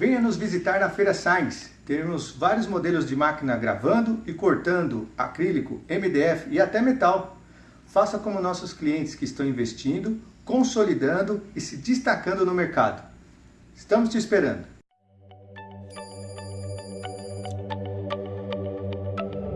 Venha nos visitar na Feira Science. Teremos vários modelos de máquina gravando e cortando acrílico, MDF e até metal. Faça como nossos clientes que estão investindo, consolidando e se destacando no mercado. Estamos te esperando!